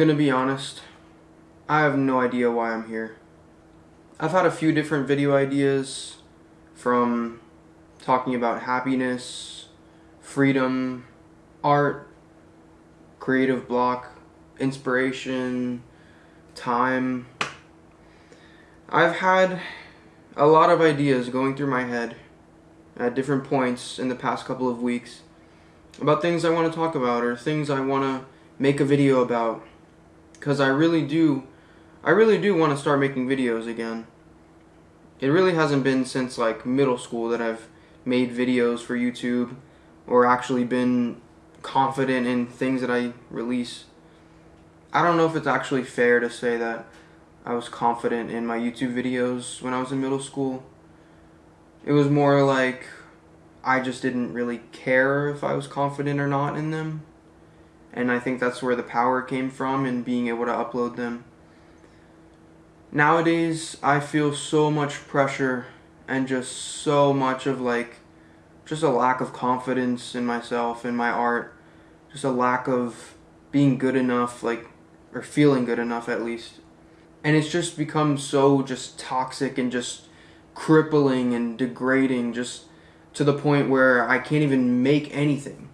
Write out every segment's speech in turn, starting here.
gonna be honest. I have no idea why I'm here. I've had a few different video ideas from talking about happiness, freedom, art, creative block, inspiration, time. I've had a lot of ideas going through my head at different points in the past couple of weeks about things I want to talk about or things I want to make a video about because I really do I really do want to start making videos again. It really hasn't been since like middle school that I've made videos for YouTube or actually been confident in things that I release. I don't know if it's actually fair to say that I was confident in my YouTube videos when I was in middle school. It was more like I just didn't really care if I was confident or not in them. And I think that's where the power came from in being able to upload them. Nowadays, I feel so much pressure and just so much of like just a lack of confidence in myself and my art. Just a lack of being good enough like or feeling good enough at least. And it's just become so just toxic and just crippling and degrading just to the point where I can't even make anything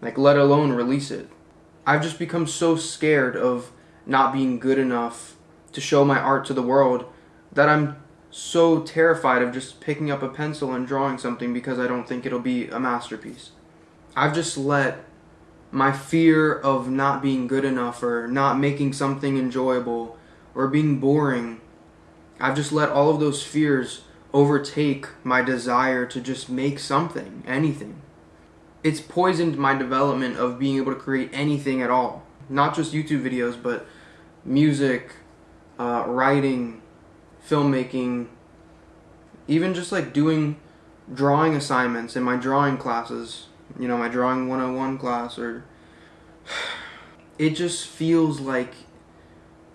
like let alone release it I've just become so scared of not being good enough to show my art to the world that I'm so terrified of just picking up a pencil and drawing something because I don't think it'll be a masterpiece. I've just let my fear of not being good enough or not making something enjoyable or being boring, I've just let all of those fears overtake my desire to just make something, anything. It's poisoned my development of being able to create anything at all. Not just YouTube videos, but music, uh, writing, filmmaking, even just like doing drawing assignments in my drawing classes, you know, my drawing 101 class or it just feels like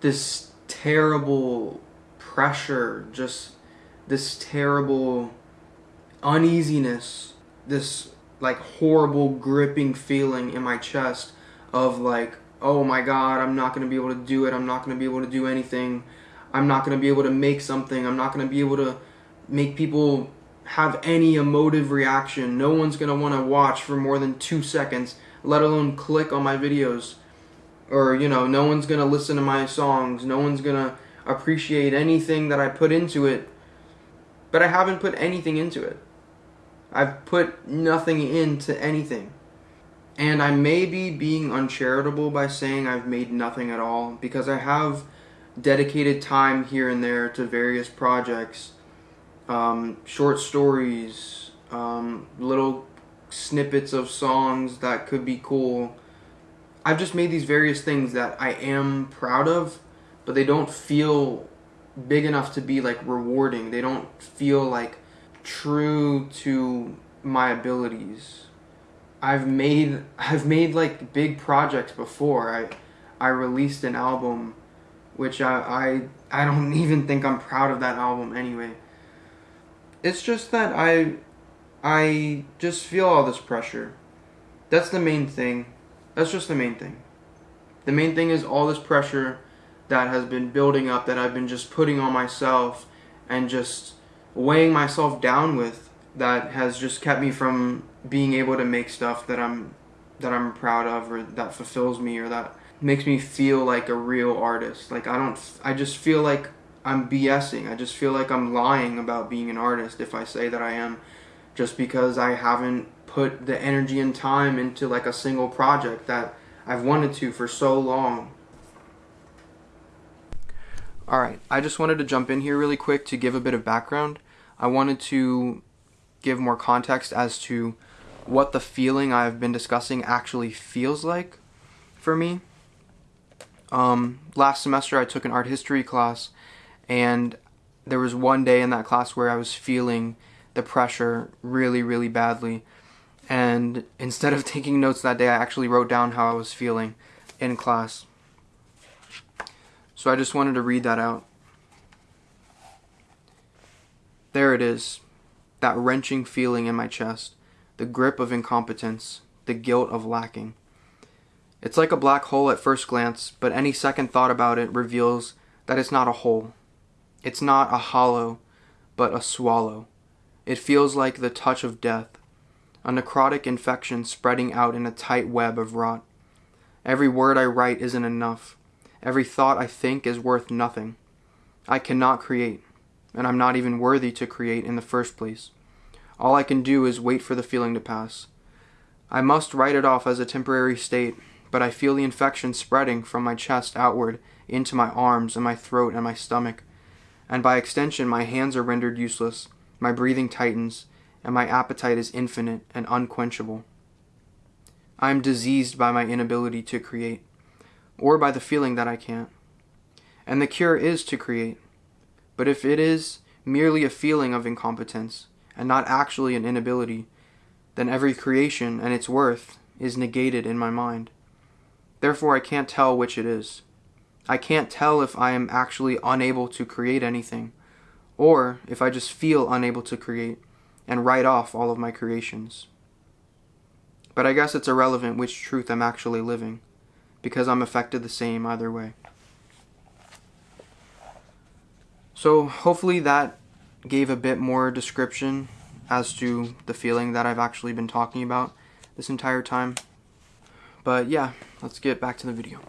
this terrible pressure, just this terrible uneasiness, this like horrible gripping feeling in my chest of like, oh my god, I'm not going to be able to do it. I'm not going to be able to do anything. I'm not going to be able to make something. I'm not going to be able to make people have any emotive reaction. No one's going to want to watch for more than two seconds, let alone click on my videos. Or, you know, no one's going to listen to my songs. No one's going to appreciate anything that I put into it. But I haven't put anything into it. I've put nothing into anything. And I may be being uncharitable by saying I've made nothing at all because I have dedicated time here and there to various projects, um, short stories, um, little snippets of songs that could be cool. I've just made these various things that I am proud of, but they don't feel big enough to be like rewarding. They don't feel like true to my abilities. I've made I've made like big projects before. I I released an album which I, I I don't even think I'm proud of that album anyway. It's just that I I just feel all this pressure. That's the main thing. That's just the main thing. The main thing is all this pressure that has been building up that I've been just putting on myself and just weighing myself down with that has just kept me from being able to make stuff that I'm that I'm proud of or that fulfills me or that makes me feel like a real artist. Like I don't I just feel like I'm BSing. I just feel like I'm lying about being an artist if I say that I am just because I haven't put the energy and time into like a single project that I've wanted to for so long. Alright, I just wanted to jump in here really quick to give a bit of background. I wanted to give more context as to what the feeling I've been discussing actually feels like for me. Um, last semester I took an art history class and there was one day in that class where I was feeling the pressure really, really badly. And instead of taking notes that day, I actually wrote down how I was feeling in class. So I just wanted to read that out. There it is, that wrenching feeling in my chest, the grip of incompetence, the guilt of lacking. It's like a black hole at first glance, but any second thought about it reveals that it's not a hole. It's not a hollow, but a swallow. It feels like the touch of death, a necrotic infection spreading out in a tight web of rot. Every word I write isn't enough. Every thought I think is worth nothing. I cannot create, and I'm not even worthy to create in the first place. All I can do is wait for the feeling to pass. I must write it off as a temporary state, but I feel the infection spreading from my chest outward into my arms and my throat and my stomach. And by extension, my hands are rendered useless, my breathing tightens, and my appetite is infinite and unquenchable. I am diseased by my inability to create, or by the feeling that I can't. And the cure is to create. But if it is merely a feeling of incompetence, and not actually an inability, then every creation and its worth is negated in my mind. Therefore, I can't tell which it is. I can't tell if I am actually unable to create anything, or if I just feel unable to create and write off all of my creations. But I guess it's irrelevant which truth I'm actually living, because I'm affected the same either way. So, hopefully, that gave a bit more description as to the feeling that I've actually been talking about this entire time. But yeah, let's get back to the video.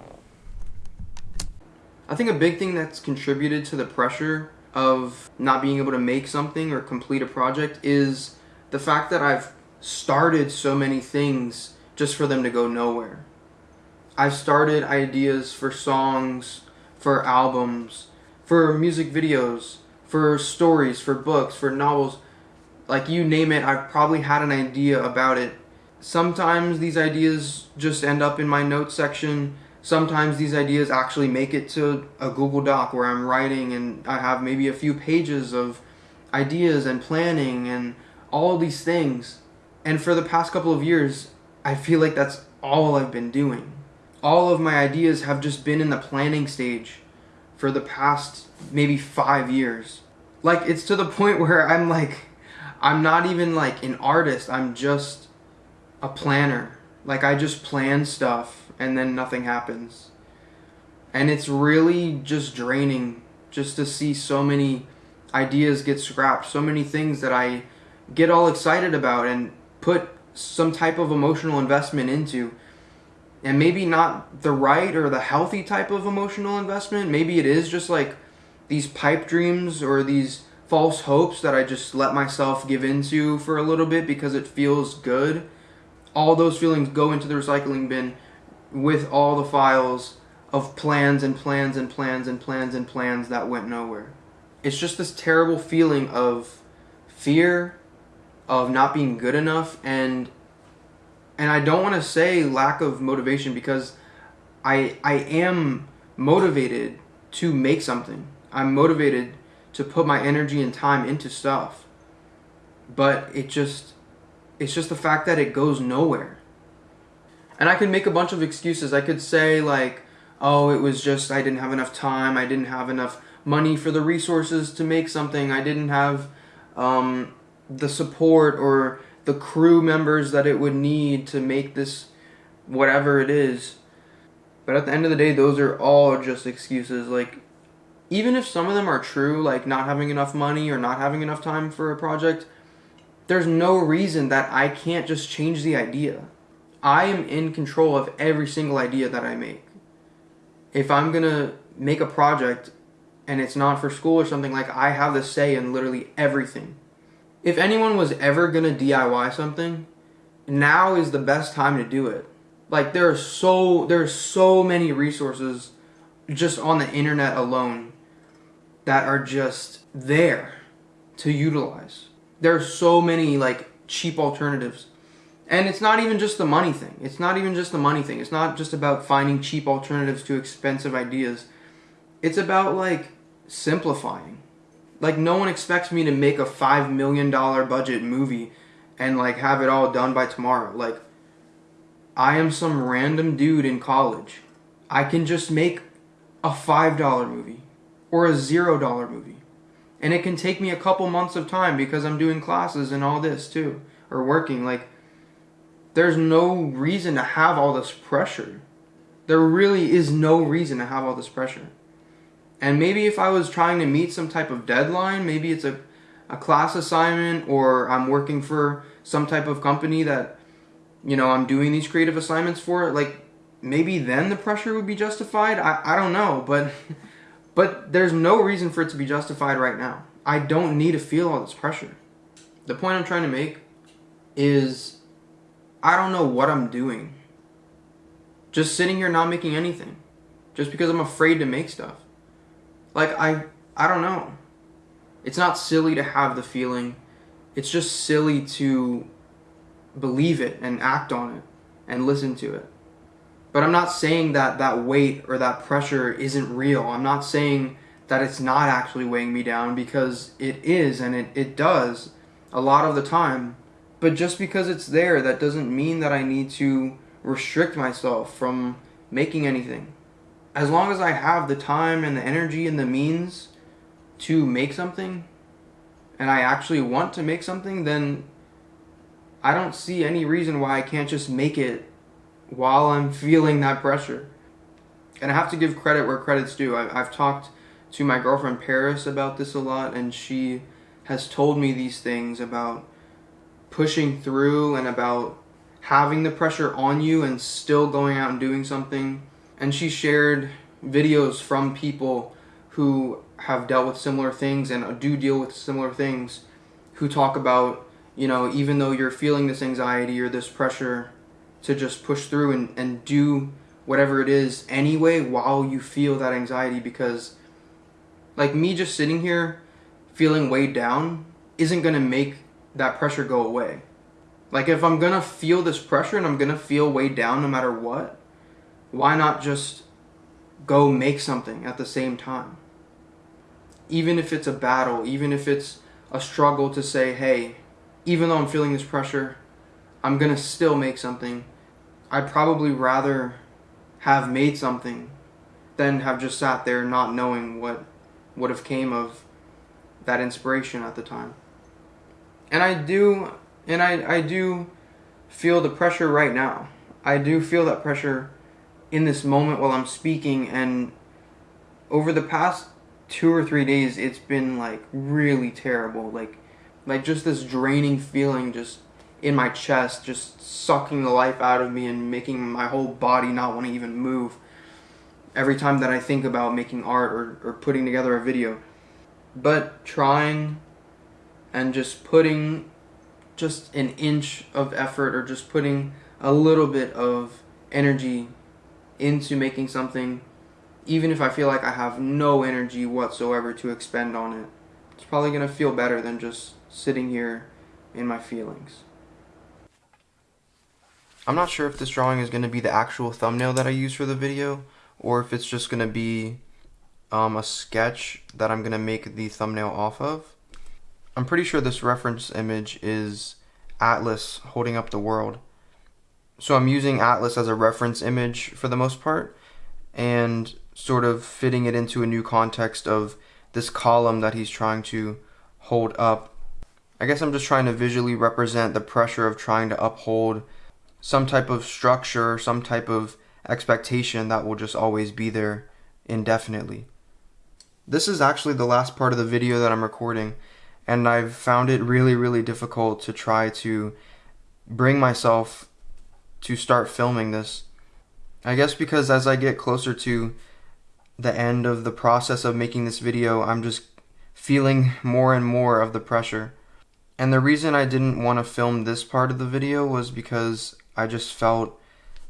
I think a big thing that's contributed to the pressure of not being able to make something or complete a project is the fact that I've started so many things just for them to go nowhere. I've started ideas for songs, for albums, for music videos, for stories, for books, for novels. Like you name it, I've probably had an idea about it. Sometimes these ideas just end up in my notes section sometimes these ideas actually make it to a Google Doc where I'm writing and I have maybe a few pages of ideas and planning and all these things. And for the past couple of years, I feel like that's all I've been doing. All of my ideas have just been in the planning stage for the past maybe five years. Like, it's to the point where I'm like, I'm not even like an artist, I'm just a planner. Like, I just plan stuff and then nothing happens. And it's really just draining just to see so many ideas get scrapped, so many things that I get all excited about and put some type of emotional investment into. And maybe not the right or the healthy type of emotional investment. Maybe it is just like these pipe dreams or these false hopes that I just let myself give into for a little bit because it feels good. All those feelings go into the recycling bin with all the files of plans and plans and plans and plans and plans that went nowhere. It's just this terrible feeling of fear, of not being good enough, and and I don't want to say lack of motivation because I I am motivated to make something. I'm motivated to put my energy and time into stuff. But it just it's just the fact that it goes nowhere. And I could make a bunch of excuses. I could say, like, oh, it was just I didn't have enough time, I didn't have enough money for the resources to make something, I didn't have um, the support or the crew members that it would need to make this whatever it is. But at the end of the day, those are all just excuses. Like, even if some of them are true, like not having enough money or not having enough time for a project, there's no reason that I can't just change the idea. I am in control of every single idea that I make. If I'm gonna make a project and it's not for school or something, like I have the say in literally everything. If anyone was ever gonna DIY something, now is the best time to do it. Like there are so there are so many resources just on the internet alone that are just there to utilize. There are so many like cheap alternatives and it's not even just the money thing. It's not even just the money thing. It's not just about finding cheap alternatives to expensive ideas. It's about like simplifying. Like no one expects me to make a 5 million dollar budget movie and like have it all done by tomorrow. Like I am some random dude in college. I can just make a $5 movie or a $0 movie. And it can take me a couple months of time because I'm doing classes and all this too or working like there's no reason to have all this pressure. There really is no reason to have all this pressure. And maybe if I was trying to meet some type of deadline, maybe it's a, a class assignment or I'm working for some type of company that, you know, I'm doing these creative assignments for, like maybe then the pressure would be justified. I, I don't know, but but there's no reason for it to be justified right now. I don't need to feel all this pressure. The point I'm trying to make is I don't know what I'm doing. Just sitting here not making anything. Just because I'm afraid to make stuff. Like I I don't know. It's not silly to have the feeling. It's just silly to believe it and act on it and listen to it. But I'm not saying that that weight or that pressure isn't real. I'm not saying that it's not actually weighing me down because it is and it, it does a lot of the time. But just because it's there, that doesn't mean that I need to restrict myself from making anything. As long as I have the time and the energy and the means to make something, and I actually want to make something, then I don't see any reason why I can't just make it while I'm feeling that pressure. And I have to give credit where credit's due. I, I've talked to my girlfriend Paris about this a lot, and she has told me these things about pushing through and about having the pressure on you and still going out and doing something. And she shared videos from people who have dealt with similar things and do deal with similar things who talk about, you know, even though you're feeling this anxiety or this pressure, to just push through and, and do whatever it is anyway while you feel that anxiety because like me just sitting here feeling weighed down isn't going to make that pressure go away. Like if I'm going to feel this pressure and I'm going to feel weighed down no matter what, why not just go make something at the same time? Even if it's a battle, even if it's a struggle to say, hey, even though I'm feeling this pressure, I'm going to still make something I'd probably rather have made something than have just sat there not knowing what would have came of that inspiration at the time. And I do and I, I do feel the pressure right now. I do feel that pressure in this moment while I'm speaking and over the past two or three days it's been like really terrible. Like like just this draining feeling just in my chest, just sucking the life out of me and making my whole body not want to even move every time that I think about making art or, or putting together a video. But trying and just putting just an inch of effort or just putting a little bit of energy into making something, even if I feel like I have no energy whatsoever to expend on it, it's probably going to feel better than just sitting here in my feelings. I'm not sure if this drawing is going to be the actual thumbnail that I use for the video or if it's just going to be um, a sketch that I'm going to make the thumbnail off of. I'm pretty sure this reference image is Atlas holding up the world. So I'm using Atlas as a reference image for the most part and sort of fitting it into a new context of this column that he's trying to hold up. I guess I'm just trying to visually represent the pressure of trying to uphold some type of structure, some type of expectation that will just always be there indefinitely. This is actually the last part of the video that I'm recording, and I've found it really, really difficult to try to bring myself to start filming this. I guess because as I get closer to the end of the process of making this video, I'm just feeling more and more of the pressure. And the reason I didn't want to film this part of the video was because I just felt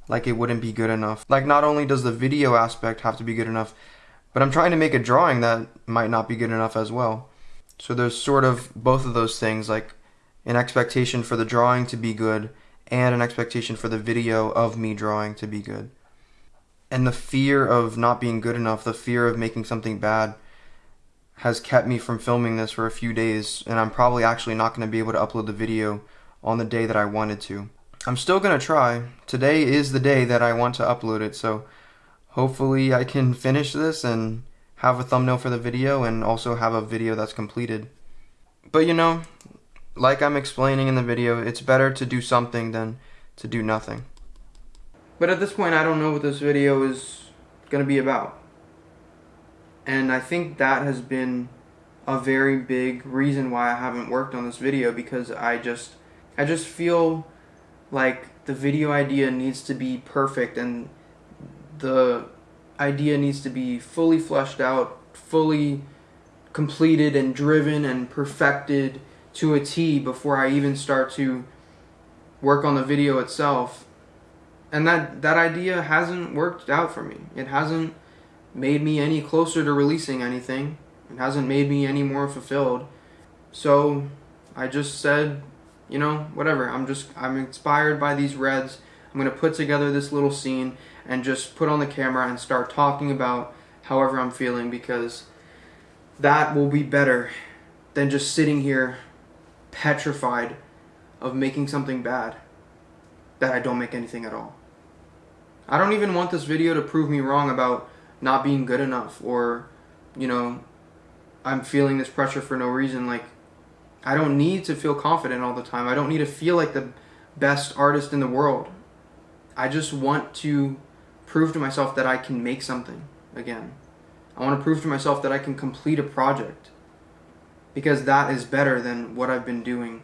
like it wouldn't be good enough. Like not only does the video aspect have to be good enough, but I'm trying to make a drawing that might not be good enough as well. So there's sort of both of those things, like an expectation for the drawing to be good and an expectation for the video of me drawing to be good. And the fear of not being good enough, the fear of making something bad, has kept me from filming this for a few days, and I'm probably actually not going to be able to upload the video on the day that I wanted to. I'm still going to try. Today is the day that I want to upload it, so hopefully I can finish this and have a thumbnail for the video and also have a video that's completed. But you know, like I'm explaining in the video, it's better to do something than to do nothing. But at this point, I don't know what this video is going to be about. And I think that has been a very big reason why I haven't worked on this video because I just I just feel like the video idea needs to be perfect and the idea needs to be fully fleshed out, fully completed and driven and perfected to a T before I even start to work on the video itself. And that that idea hasn't worked out for me. It hasn't made me any closer to releasing anything. It hasn't made me any more fulfilled. So I just said, you know, whatever. I'm just I'm inspired by these reds. I'm going to put together this little scene and just put on the camera and start talking about however I'm feeling because that will be better than just sitting here petrified of making something bad that I don't make anything at all. I don't even want this video to prove me wrong about not being good enough or, you know, I'm feeling this pressure for no reason. Like, I don't need to feel confident all the time. I don't need to feel like the best artist in the world. I just want to prove to myself that I can make something again. I want to prove to myself that I can complete a project because that is better than what I've been doing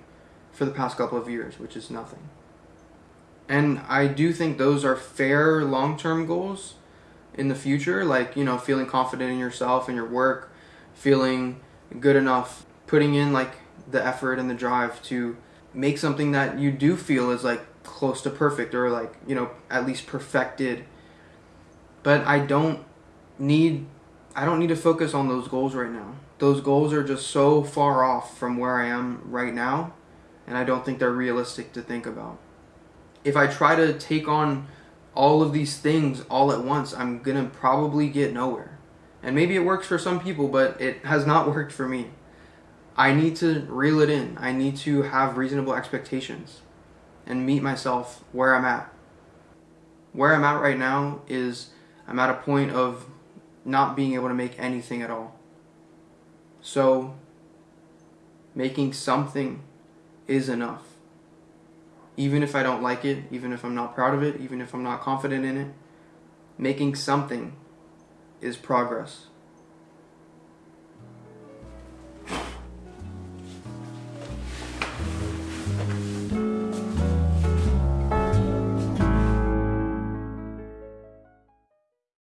for the past couple of years, which is nothing. And I do think those are fair long term goals in the future, like, you know, feeling confident in yourself and your work, feeling good enough, putting in like the effort and the drive to make something that you do feel is like close to perfect or like, you know, at least perfected. But I don't need I don't need to focus on those goals right now. Those goals are just so far off from where I am right now, and I don't think they're realistic to think about. If I try to take on all of these things all at once, I'm gonna probably get nowhere. And maybe it works for some people, but it has not worked for me. I need to reel it in. I need to have reasonable expectations and meet myself where I'm at. Where I'm at right now is I'm at a point of not being able to make anything at all. So, making something is enough. Even if I don't like it, even if I'm not proud of it, even if I'm not confident in it, making something is progress.